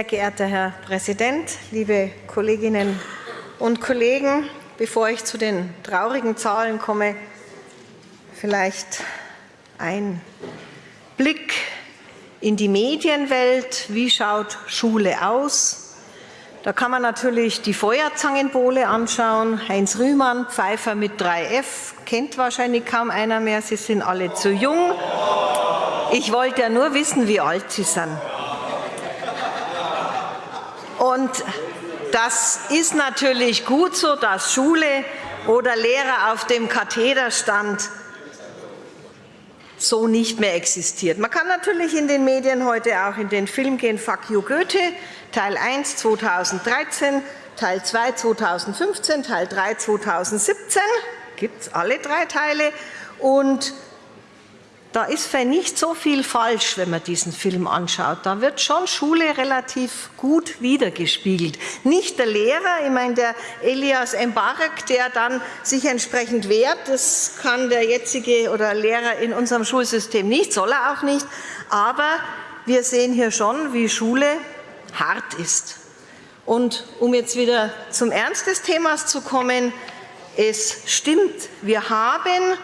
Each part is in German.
Sehr geehrter Herr Präsident, liebe Kolleginnen und Kollegen! Bevor ich zu den traurigen Zahlen komme, vielleicht ein Blick in die Medienwelt. Wie schaut Schule aus? Da kann man natürlich die Feuerzangenbowle anschauen. Heinz Rühmann, Pfeifer mit 3F, kennt wahrscheinlich kaum einer mehr. Sie sind alle zu jung. Ich wollte ja nur wissen, wie alt Sie sind. Und das ist natürlich gut so, dass Schule oder Lehrer auf dem Kathederstand so nicht mehr existiert. Man kann natürlich in den Medien heute auch in den Film gehen, Fuck you Goethe, Teil 1 2013, Teil 2 2015, Teil 3 2017, gibt es alle drei Teile. Und da ist vielleicht nicht so viel falsch, wenn man diesen Film anschaut. Da wird schon Schule relativ gut wiedergespiegelt. Nicht der Lehrer, ich meine der Elias Embarek, der dann sich entsprechend wehrt, das kann der jetzige oder Lehrer in unserem Schulsystem nicht, soll er auch nicht. Aber wir sehen hier schon, wie Schule hart ist. Und um jetzt wieder zum Ernst des Themas zu kommen, es stimmt, wir haben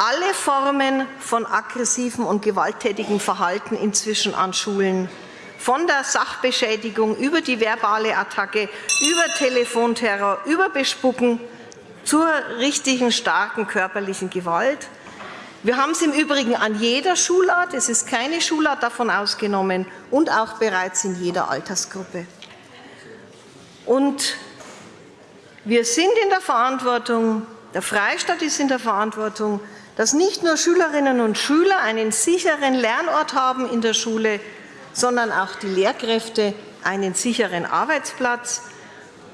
alle Formen von aggressivem und gewalttätigem Verhalten inzwischen an Schulen, von der Sachbeschädigung über die verbale Attacke, über Telefonterror, über Bespucken zur richtigen starken körperlichen Gewalt. Wir haben es im Übrigen an jeder Schulart, es ist keine Schulart davon ausgenommen, und auch bereits in jeder Altersgruppe. Und wir sind in der Verantwortung, der Freistaat ist in der Verantwortung, dass nicht nur Schülerinnen und Schüler einen sicheren Lernort haben in der Schule, sondern auch die Lehrkräfte einen sicheren Arbeitsplatz.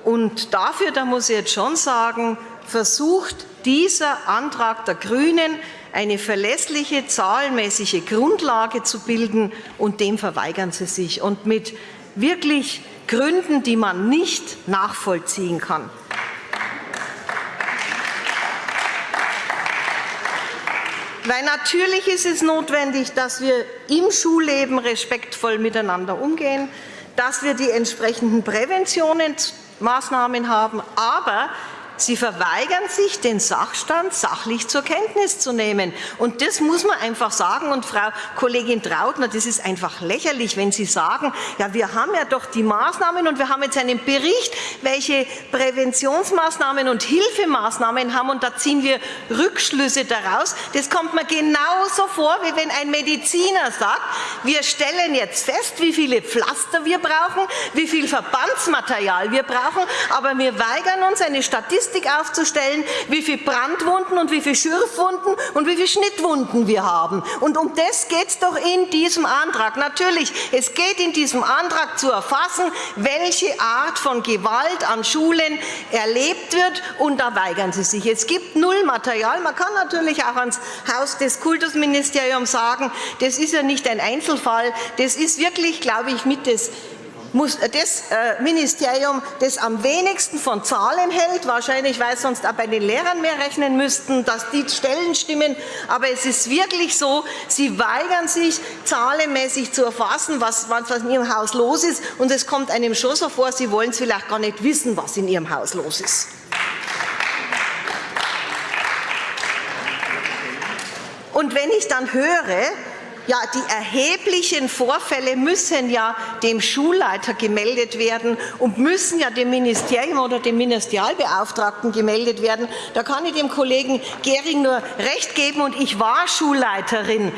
Und dafür, da muss ich jetzt schon sagen, versucht dieser Antrag der GRÜNEN eine verlässliche, zahlenmäßige Grundlage zu bilden, und dem verweigern sie sich, und mit wirklich Gründen, die man nicht nachvollziehen kann. Weil natürlich ist es notwendig, dass wir im Schulleben respektvoll miteinander umgehen, dass wir die entsprechenden Präventionsmaßnahmen haben. Aber Sie verweigern sich, den Sachstand sachlich zur Kenntnis zu nehmen. Und das muss man einfach sagen. Und Frau Kollegin Trautner, das ist einfach lächerlich, wenn Sie sagen, ja, wir haben ja doch die Maßnahmen und wir haben jetzt einen Bericht, welche Präventionsmaßnahmen und Hilfemaßnahmen haben und da ziehen wir Rückschlüsse daraus. Das kommt mir genauso vor, wie wenn ein Mediziner sagt, wir stellen jetzt fest, wie viele Pflaster wir brauchen, wie viel Verbandsmaterial wir brauchen, aber wir weigern uns, eine Statistik Statistik aufzustellen, wie viele Brandwunden und wie viele Schürfwunden und wie viele Schnittwunden wir haben. Und um das geht es doch in diesem Antrag. Natürlich, es geht in diesem Antrag zu erfassen, welche Art von Gewalt an Schulen erlebt wird, und da weigern Sie sich. Es gibt null Material. Man kann natürlich auch ans Haus des Kultusministeriums sagen, das ist ja nicht ein Einzelfall. Das ist wirklich, glaube ich, mit das muss das äh, Ministerium, das am wenigsten von Zahlen hält, wahrscheinlich, weil sonst auch bei den Lehrern mehr rechnen müssten, dass die Stellen stimmen. Aber es ist wirklich so, sie weigern sich, zahlenmäßig zu erfassen, was, was in ihrem Haus los ist. Und es kommt einem schon so vor, sie wollen es vielleicht gar nicht wissen, was in ihrem Haus los ist. Und wenn ich dann höre, ja, die erheblichen Vorfälle müssen ja dem Schulleiter gemeldet werden und müssen ja dem Ministerium oder dem Ministerialbeauftragten gemeldet werden. Da kann ich dem Kollegen Gehring nur recht geben, und ich war Schulleiterin.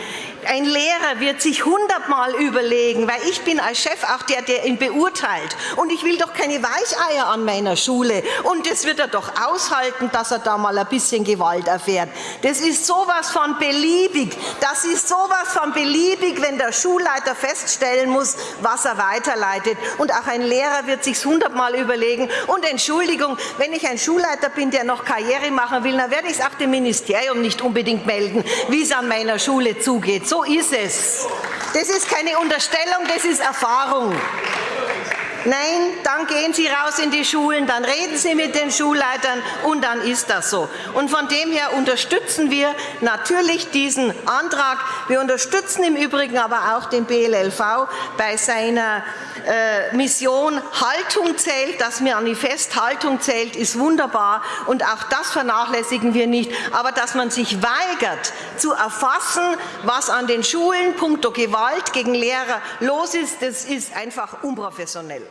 Ein Lehrer wird sich hundertmal überlegen, weil ich bin als Chef auch der, der ihn beurteilt. Und ich will doch keine Weicheier an meiner Schule. Und das wird er doch aushalten, dass er da mal ein bisschen Gewalt erfährt. Das ist sowas von beliebig. Das ist sowas von beliebig, wenn der Schulleiter feststellen muss, was er weiterleitet. Und auch ein Lehrer wird sich hundertmal überlegen. Und Entschuldigung, wenn ich ein Schulleiter bin, der noch Karriere machen will, dann werde ich es auch dem Ministerium nicht unbedingt melden, wie es an meiner Schule zugeht. So ist es. Das ist keine Unterstellung, das ist Erfahrung. Nein, dann gehen Sie raus in die Schulen, dann reden Sie mit den Schulleitern und dann ist das so. Und von dem her unterstützen wir natürlich diesen Antrag. Wir unterstützen im Übrigen aber auch den BLLV bei seiner äh, Mission Haltung zählt, das Manifest Haltung zählt, ist wunderbar und auch das vernachlässigen wir nicht. Aber dass man sich weigert zu erfassen, was an den Schulen punkto Gewalt gegen Lehrer los ist, das ist einfach unprofessionell.